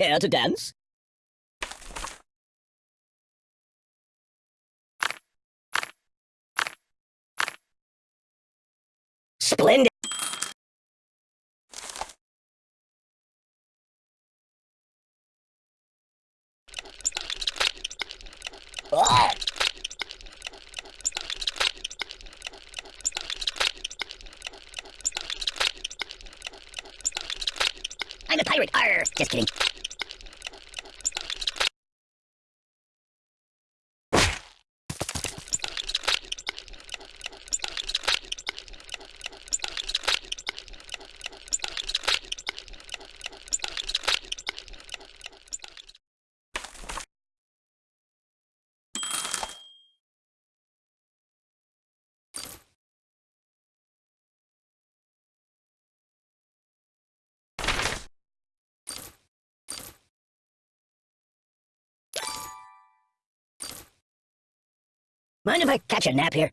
Care to dance? Splendid. I'm a pirate. Arr! Just kidding. Mind if I catch a nap here?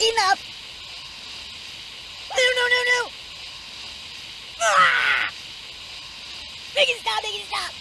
Enough! No, no, no, no! Ah! Make it stop, make it stop!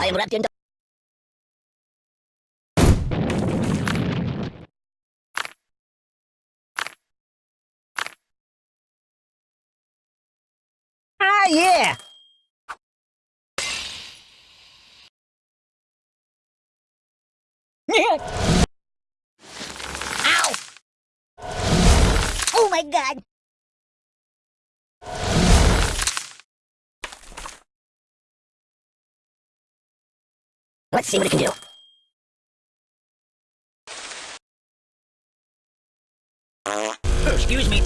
I am wrapped in Ah, yeah! Ow! Oh my god! Let's see what it can do. Excuse me.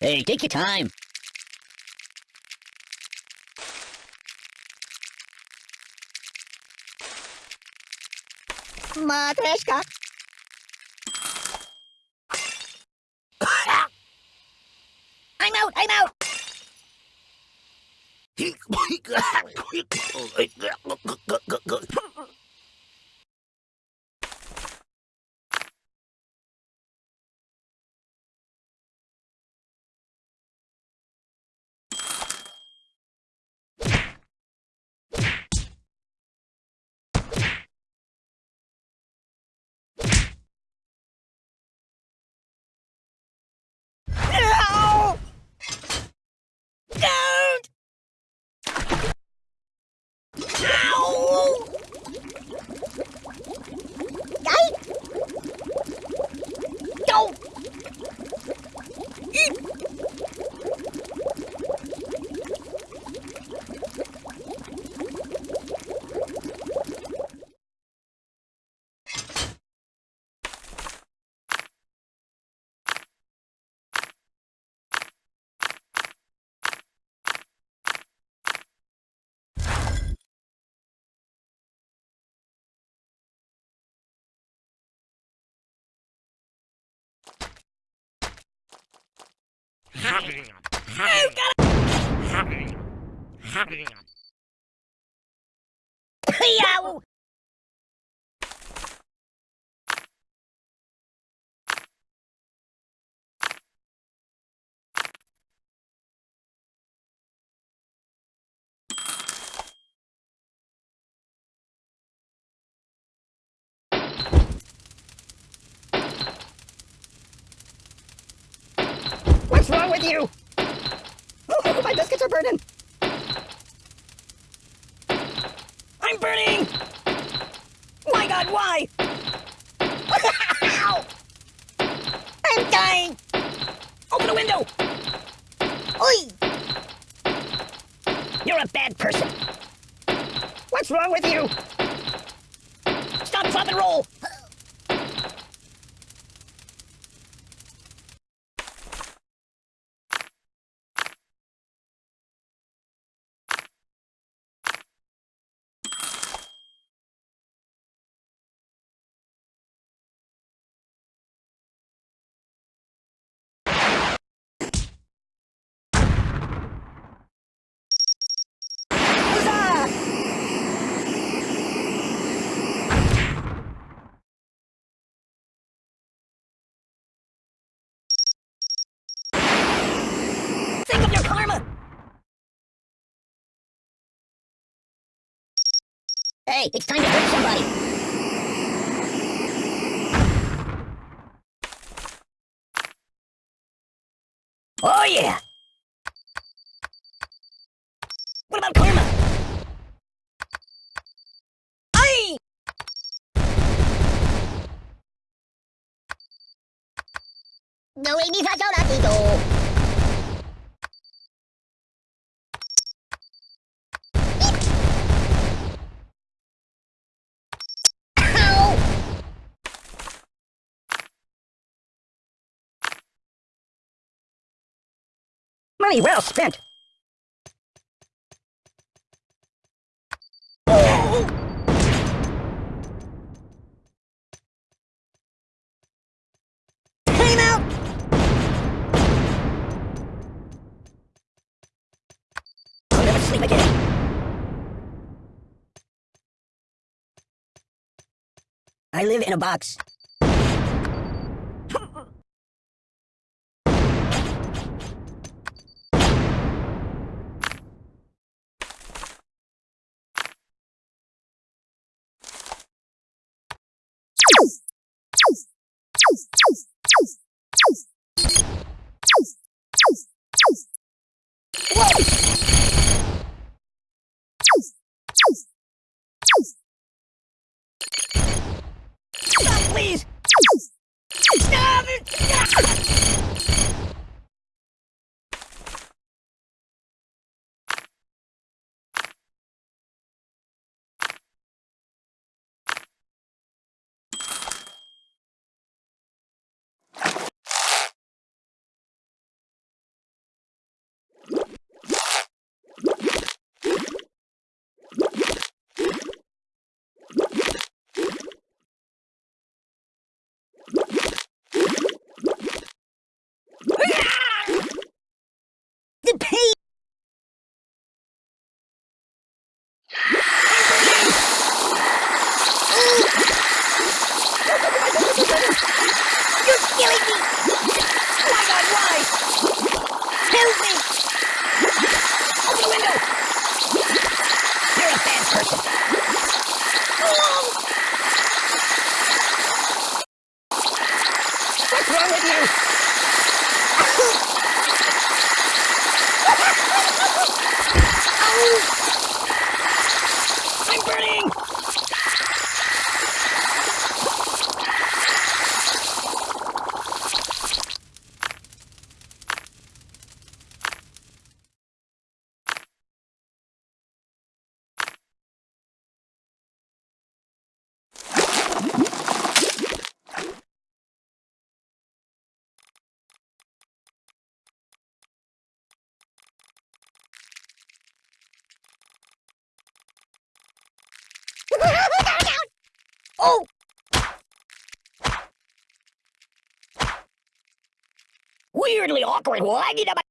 Hey, take your time. Матрешка. I'm out, I'm out. Yow! What's wrong with you? Oh, my biscuits are burning. I'm burning! My god, why? I'm dying! Open the window! Oi! You're a bad person. What's wrong with you? Stop, drop, and roll! Huzzah! Think of your karma! Hey, it's time to hurt somebody. Oh yeah! What about karma? Aye! No, sa sola dito. Money well spent. Time out! Never sleep again. I live in a box. Stop, please! Stop it! The pain! You're killing me! My god, why? Help me! Open the window! You're a bad person. Oh! What's wrong with you? I'm burning! Oh! Weirdly awkward. Why did I?